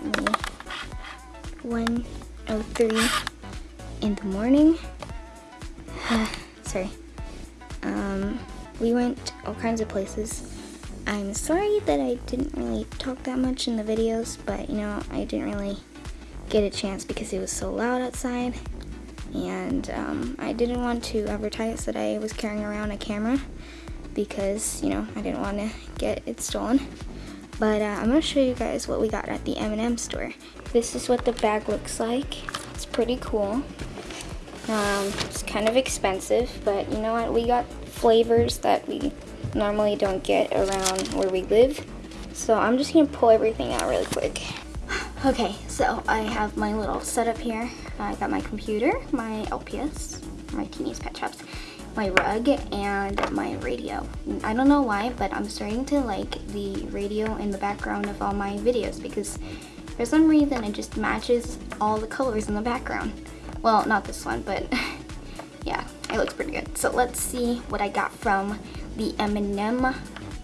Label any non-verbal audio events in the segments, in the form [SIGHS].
currently 1.03 in the morning. [SIGHS] Sorry. Um, we went all kinds of places. I'm sorry that I didn't really talk that much in the videos, but you know, I didn't really get a chance because it was so loud outside. And um, I didn't want to advertise that I was carrying around a camera because, you know, I didn't want to get it stolen. But uh, I'm to show you guys what we got at the M&M store. This is what the bag looks like. It's pretty cool. Um, it's kind of expensive, but you know what? We got flavors that we normally don't get around where we live. So I'm just gonna pull everything out really quick. [GASPS] Okay, so I have my little setup here. I got my computer, my LPS, my Teeny's Pet Shops, my rug, and my radio. I don't know why, but I'm starting to like the radio in the background of all my videos because for some reason it just matches all the colors in the background. Well, not this one, but [LAUGHS] yeah, it looks pretty good. So let's see what I got from the M&M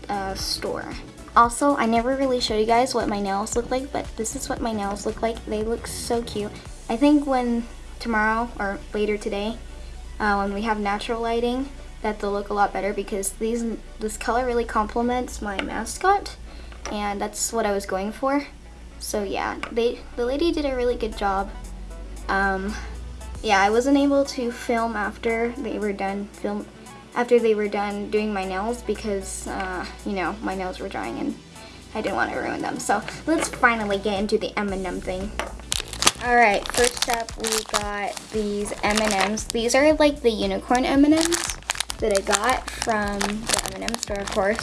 uh, store. Also, I never really showed you guys what my nails look like, but this is what my nails look like. They look so cute. I think when tomorrow or later today, uh, when we have natural lighting, that they'll look a lot better because these this color really complements my mascot, and that's what I was going for. So yeah, they the lady did a really good job. Um, yeah, I wasn't able to film after they were done film after they were done doing my nails because uh, you know my nails were drying and I didn't want to ruin them. So let's finally get into the M&M thing. All right, first up we got these M&Ms. These are like the unicorn M&Ms that I got from the M&M store, of course.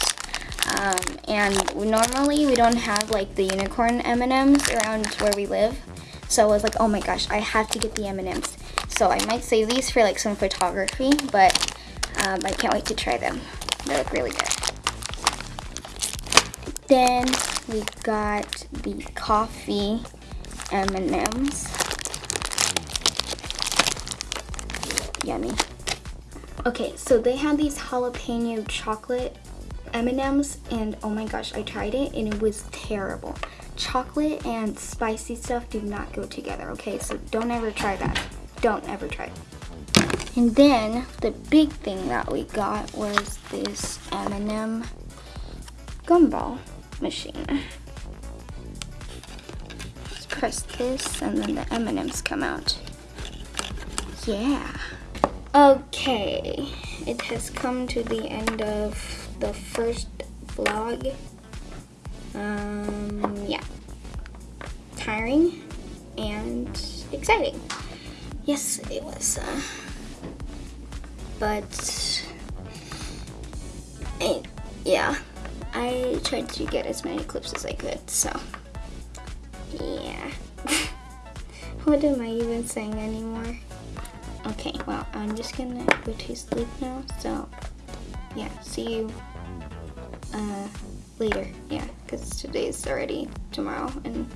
Um, and normally we don't have like the unicorn M&Ms around where we live. So I was like, oh my gosh, I have to get the M&Ms. So I might save these for like some photography, but um, I can't wait to try them. They look really good. Then we got the coffee M&Ms. Yummy. Okay, so they had these jalapeno chocolate M&Ms and oh my gosh, I tried it and it was terrible. Chocolate and spicy stuff do not go together, okay? So don't ever try that. Don't ever try it. And then the big thing that we got was this M&M gumball machine. Press this and then the M&Ms come out. Yeah. Okay, it has come to the end of the first vlog. Um, yeah. Tiring and exciting. Yes, it was. Uh, but, I, yeah, I tried to get as many clips as I could, so, yeah. [LAUGHS] what am I even saying anymore? Okay, well, I'm just gonna go to sleep now, so, yeah, see you uh, later, yeah, because today's already tomorrow, and